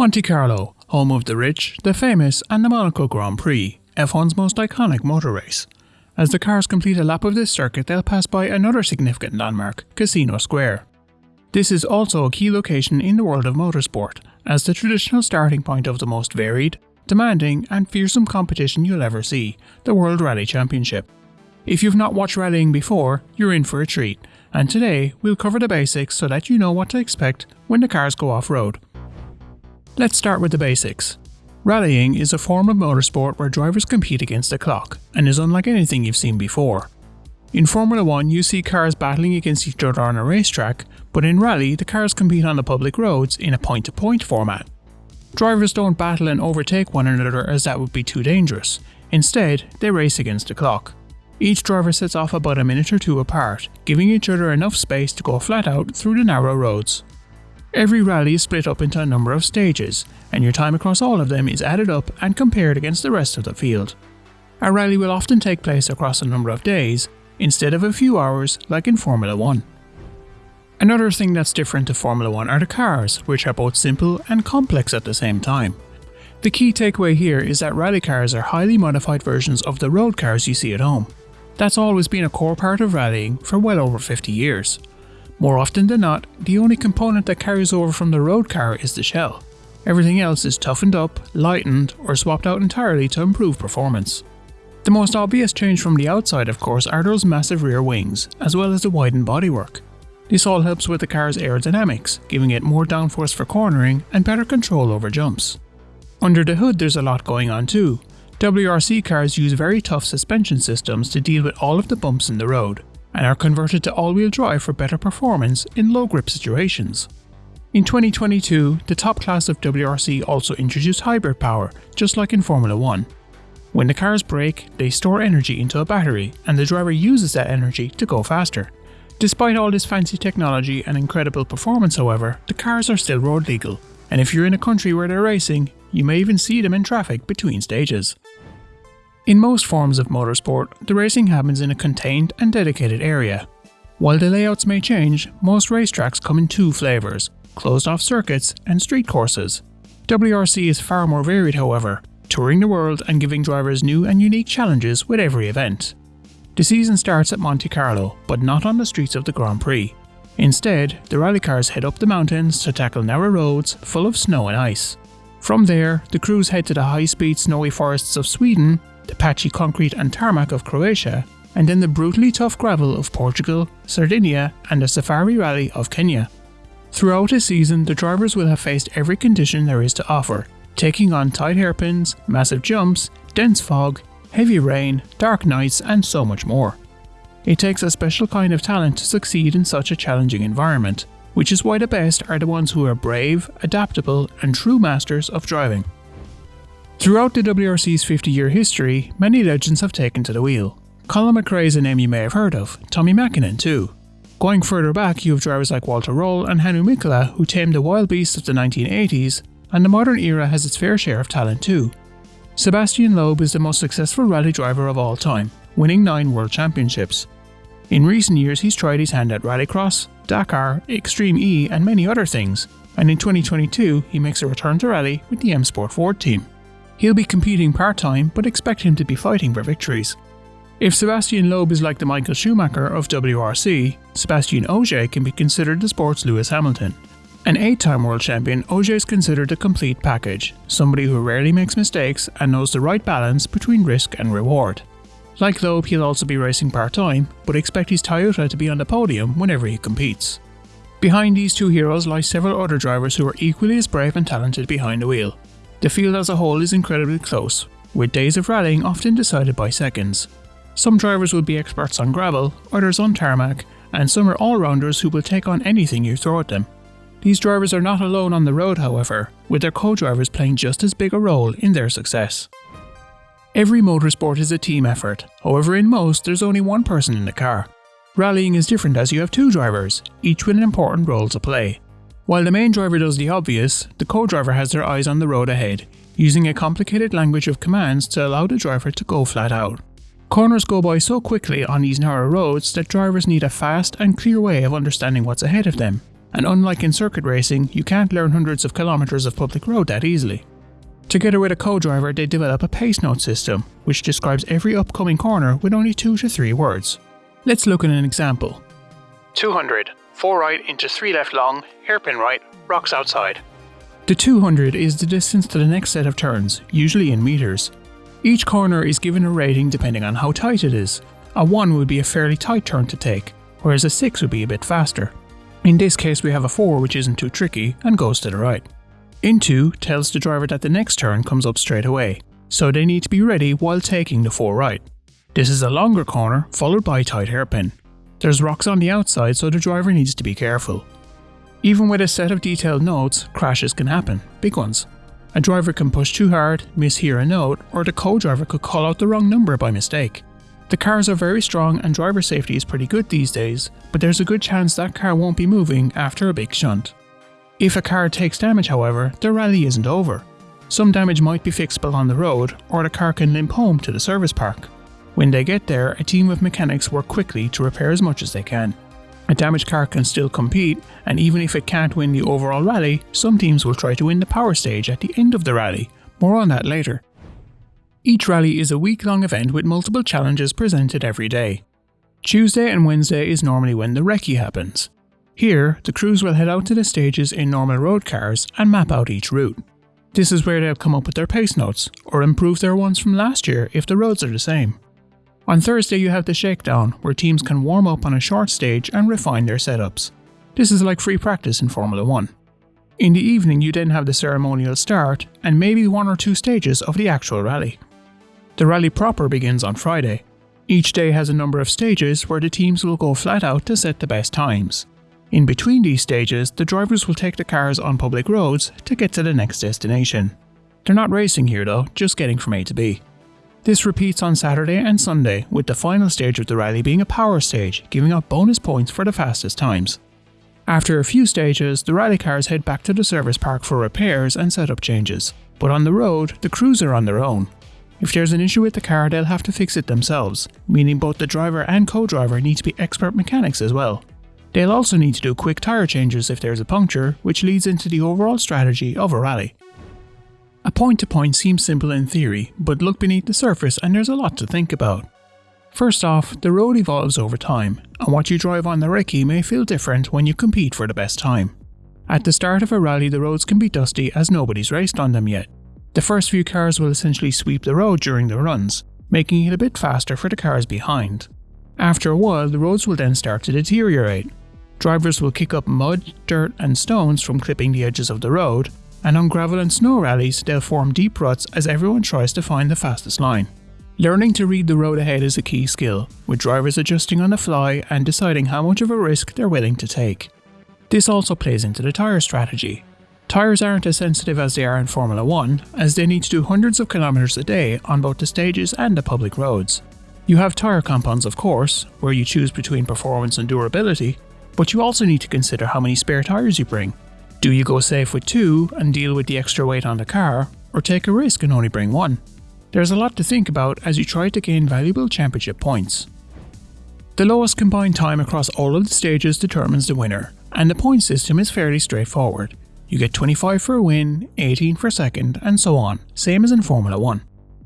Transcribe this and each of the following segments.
Monte Carlo, home of the rich, the famous, and the Monaco Grand Prix, F1's most iconic motor race. As the cars complete a lap of this circuit, they'll pass by another significant landmark, Casino Square. This is also a key location in the world of motorsport, as the traditional starting point of the most varied, demanding, and fearsome competition you'll ever see, the World Rally Championship. If you've not watched rallying before, you're in for a treat, and today we'll cover the basics so that you know what to expect when the cars go off road. Let's start with the basics. Rallying is a form of motorsport where drivers compete against the clock and is unlike anything you've seen before. In Formula 1, you see cars battling against each other on a racetrack, but in rally, the cars compete on the public roads in a point to point format. Drivers don't battle and overtake one another as that would be too dangerous. Instead, they race against the clock. Each driver sets off about a minute or two apart, giving each other enough space to go flat out through the narrow roads. Every rally is split up into a number of stages, and your time across all of them is added up and compared against the rest of the field. A rally will often take place across a number of days, instead of a few hours like in Formula 1. Another thing that's different to Formula 1 are the cars, which are both simple and complex at the same time. The key takeaway here is that rally cars are highly modified versions of the road cars you see at home. That's always been a core part of rallying for well over 50 years. More often than not, the only component that carries over from the road car is the shell. Everything else is toughened up, lightened, or swapped out entirely to improve performance. The most obvious change from the outside, of course, are those massive rear wings, as well as the widened bodywork. This all helps with the car's aerodynamics, giving it more downforce for cornering and better control over jumps. Under the hood there's a lot going on too. WRC cars use very tough suspension systems to deal with all of the bumps in the road, and are converted to all-wheel drive for better performance in low-grip situations. In 2022, the top class of WRC also introduced hybrid power, just like in Formula 1. When the cars brake, they store energy into a battery, and the driver uses that energy to go faster. Despite all this fancy technology and incredible performance however, the cars are still road legal, and if you're in a country where they're racing, you may even see them in traffic between stages. In most forms of motorsport, the racing happens in a contained and dedicated area. While the layouts may change, most racetracks come in two flavours, closed off circuits and street courses. WRC is far more varied however, touring the world and giving drivers new and unique challenges with every event. The season starts at Monte Carlo, but not on the streets of the Grand Prix. Instead, the rally cars head up the mountains to tackle narrow roads full of snow and ice. From there, the crews head to the high-speed snowy forests of Sweden the patchy concrete and tarmac of Croatia, and then the brutally tough gravel of Portugal, Sardinia, and the safari rally of Kenya. Throughout a season, the drivers will have faced every condition there is to offer, taking on tight hairpins, massive jumps, dense fog, heavy rain, dark nights, and so much more. It takes a special kind of talent to succeed in such a challenging environment, which is why the best are the ones who are brave, adaptable, and true masters of driving. Throughout the WRC's 50 year history, many legends have taken to the wheel. Colin McRae is a name you may have heard of, Tommy Mäkinen too. Going further back, you have drivers like Walter Röhrl and Hannu Mikkola who tamed the wild beasts of the 1980s, and the modern era has its fair share of talent too. Sebastian Loeb is the most successful rally driver of all time, winning 9 world championships. In recent years, he's tried his hand at Rallycross, Dakar, Extreme E, and many other things, and in 2022, he makes a return to rally with the M Sport Ford team. He'll be competing part time, but expect him to be fighting for victories. If Sebastian Loeb is like the Michael Schumacher of WRC, Sebastian Ogier can be considered the sport's Lewis Hamilton. An eight time world champion, Ogier is considered a complete package, somebody who rarely makes mistakes and knows the right balance between risk and reward. Like Loeb, he'll also be racing part time, but expect his Toyota to be on the podium whenever he competes. Behind these two heroes lie several other drivers who are equally as brave and talented behind the wheel. The field as a whole is incredibly close, with days of rallying often decided by seconds. Some drivers will be experts on gravel, others on tarmac, and some are all-rounders who will take on anything you throw at them. These drivers are not alone on the road however, with their co-drivers playing just as big a role in their success. Every motorsport is a team effort, however in most there's only one person in the car. Rallying is different as you have two drivers, each with an important role to play. While the main driver does the obvious, the co-driver has their eyes on the road ahead, using a complicated language of commands to allow the driver to go flat out. Corners go by so quickly on these narrow roads that drivers need a fast and clear way of understanding what's ahead of them. and unlike in circuit racing, you can't learn hundreds of kilometres of public road that easily. Together with a co-driver, they develop a pace note system, which describes every upcoming corner with only 2 to 3 words. Let's look at an example. 200, 4 right into 3 left long, hairpin right, rocks outside. The 200 is the distance to the next set of turns, usually in metres. Each corner is given a rating depending on how tight it is. A 1 would be a fairly tight turn to take, whereas a 6 would be a bit faster. In this case we have a 4 which isn't too tricky and goes to the right. Into tells the driver that the next turn comes up straight away, so they need to be ready while taking the 4 right. This is a longer corner followed by a tight hairpin. There's rocks on the outside so the driver needs to be careful. Even with a set of detailed notes, crashes can happen, big ones. A driver can push too hard, mishear a note, or the co-driver could call out the wrong number by mistake. The cars are very strong and driver safety is pretty good these days, but there's a good chance that car won't be moving after a big shunt. If a car takes damage however, the rally isn't over. Some damage might be fixable on the road, or the car can limp home to the service park. When they get there, a team of mechanics work quickly to repair as much as they can. A damaged car can still compete, and even if it can't win the overall rally, some teams will try to win the power stage at the end of the rally. More on that later. Each rally is a week long event with multiple challenges presented every day. Tuesday and Wednesday is normally when the recce happens. Here, the crews will head out to the stages in normal road cars and map out each route. This is where they'll come up with their pace notes, or improve their ones from last year if the roads are the same. On Thursday, you have the shakedown, where teams can warm up on a short stage and refine their setups. This is like free practice in Formula 1. In the evening, you then have the ceremonial start and maybe one or two stages of the actual rally. The rally proper begins on Friday. Each day has a number of stages where the teams will go flat out to set the best times. In between these stages, the drivers will take the cars on public roads to get to the next destination. They're not racing here though, just getting from A to B. This repeats on Saturday and Sunday, with the final stage of the rally being a power stage, giving out bonus points for the fastest times. After a few stages, the rally cars head back to the service park for repairs and setup changes. But on the road, the crews are on their own. If there's an issue with the car, they'll have to fix it themselves, meaning both the driver and co-driver need to be expert mechanics as well. They'll also need to do quick tyre changes if there's a puncture, which leads into the overall strategy of a rally. Point to point seems simple in theory, but look beneath the surface and there's a lot to think about. First off, the road evolves over time, and what you drive on the recce may feel different when you compete for the best time. At the start of a rally, the roads can be dusty as nobody's raced on them yet. The first few cars will essentially sweep the road during the runs, making it a bit faster for the cars behind. After a while, the roads will then start to deteriorate. Drivers will kick up mud, dirt, and stones from clipping the edges of the road, and on gravel and snow rallies they'll form deep ruts as everyone tries to find the fastest line. Learning to read the road ahead is a key skill, with drivers adjusting on the fly and deciding how much of a risk they're willing to take. This also plays into the tyre strategy. Tyres aren't as sensitive as they are in Formula 1, as they need to do hundreds of kilometres a day on both the stages and the public roads. You have tyre compounds of course, where you choose between performance and durability, but you also need to consider how many spare tyres you bring, do you go safe with two and deal with the extra weight on the car, or take a risk and only bring one? There's a lot to think about as you try to gain valuable championship points. The lowest combined time across all of the stages determines the winner, and the point system is fairly straightforward. You get 25 for a win, 18 for second, and so on, same as in Formula 1.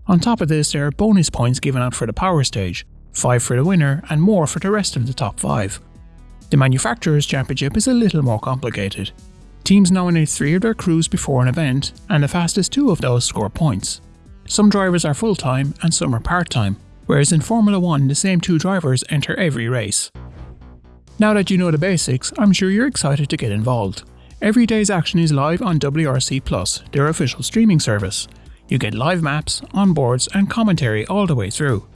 On top of this, there are bonus points given out for the power stage, 5 for the winner, and more for the rest of the top 5. The Manufacturers' Championship is a little more complicated. Teams nominate three of their crews before an event, and the fastest two of those score points. Some drivers are full time and some are part time, whereas in Formula 1 the same two drivers enter every race. Now that you know the basics, I'm sure you're excited to get involved. Every day's action is live on WRC Plus, their official streaming service. You get live maps, onboards, and commentary all the way through.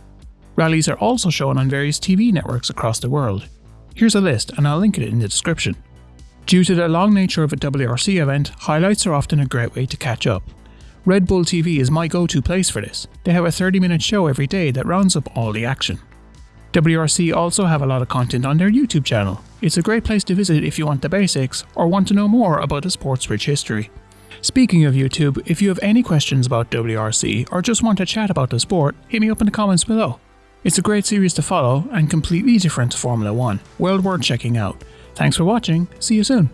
Rallies are also shown on various TV networks across the world. Here's a list, and I'll link it in the description. Due to the long nature of a WRC event, highlights are often a great way to catch up. Red Bull TV is my go-to place for this. They have a 30 minute show every day that rounds up all the action. WRC also have a lot of content on their YouTube channel. It's a great place to visit if you want the basics or want to know more about the sport's rich history. Speaking of YouTube, if you have any questions about WRC or just want to chat about the sport, hit me up in the comments below. It's a great series to follow and completely different to Formula 1, well worth checking out. Thanks for watching, see you soon.